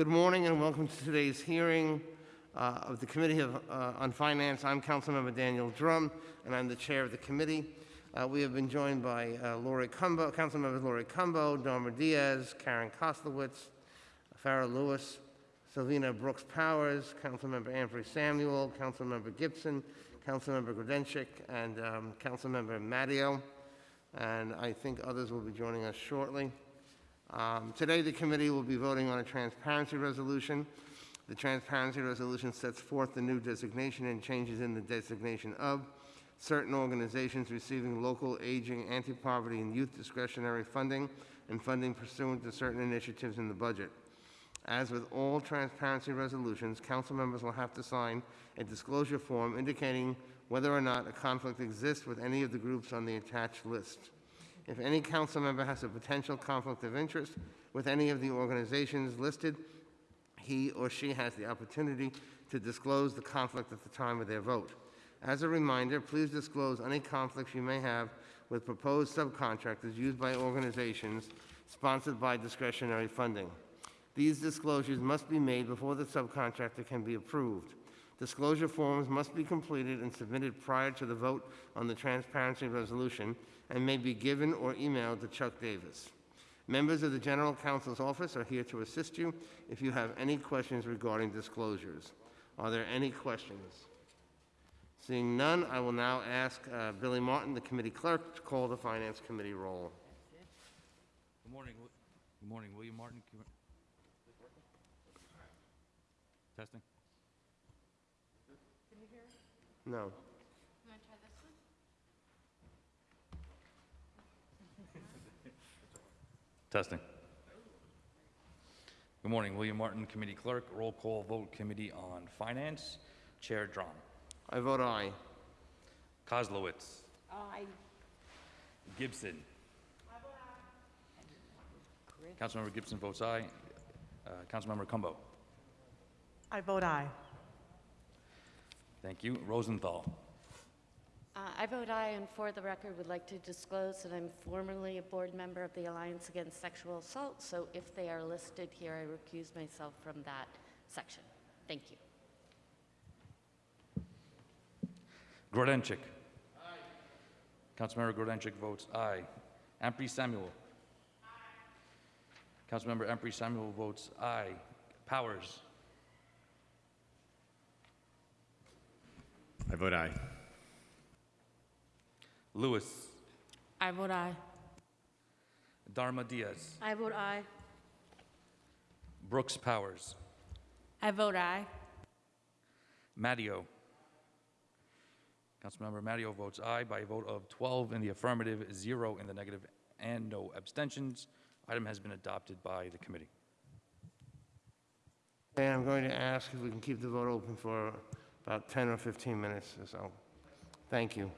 Good morning and welcome to today's hearing uh, of the Committee of, uh, on Finance. I'm Councilmember Daniel Dromm, and I'm the chair of the committee. Uh, We have been joined by uh, Laurie Cumbo, Councilmembers Laurie Cumbo, Diaz, Karen Koslowitz, Farah Louis, Selvena Brooks Powers, Councilmember Ampry Samuel, Councilmember Gibson, Councilmember Grodenchik, and um, Councilmember Matteo. And I think others will be joining us shortly. Um, Today, the committee will be voting on a transparency resolution. The transparency resolution sets forth the new designation and changes in the designation of certain organizations receiving local aging, anti-poverty, and youth discretionary funding and funding pursuant to certain initiatives in the budget. As with all transparency resolutions, council members will have to sign a disclosure form indicating whether or not a conflict exists with any of the groups on the attached list. If any council member has a potential conflict of interest with any of the organizations listed, he or she has the opportunity to disclose the conflict at the time of their vote. As a reminder, please disclose any conflicts you may have with proposed subcontractors used by organizations sponsored by discretionary funding. These disclosures must be made before the subcontractor can be approved. Disclosure forms must be completed and submitted prior to the vote on the transparency resolution and may be given or emailed to Chuck Davis. Members of the General Counsel's Office are here to assist you if you have any questions regarding disclosures. Are there any questions? Seeing none, I will now ask uh, Billy Martin, the committee clerk, to call the Finance Committee roll. Good morning, good morning, William Martin. can you- Testing? No. You want to try this one? Testing. Good morning, William Martin, Committee Clerk, Roll Call Vote Committee on Finance, Chair Dromm. I vote aye. Koslowitz. Aye. Gibson. Councilmember Gibson votes aye. Uh, Councilmember Cumbo. I vote aye. Thank you. Rosenthal. Uh, I vote aye, and for the record, would like to disclose that I'm formerly a board member of the Alliance Against Sexual Assault, so if they are listed here, I recuse myself from that section. Thank you. Grodenchik. Aye. Councilmember Grodenchik votes aye. Ampry Samuel. Aye. Councilmember Ampry Samuel votes aye. Powers. I vote aye. Louis. I vote aye. Darma Diaz. I vote aye. Brooks Powers. I vote aye. Matteo. Councilmember Matteo votes aye by a vote of 12 in the affirmative, zero in the negative, and no abstentions. Item has been adopted by the committee. And I'm going to ask if we can keep the vote open for about 10 or 15 minutes or so. Thank you.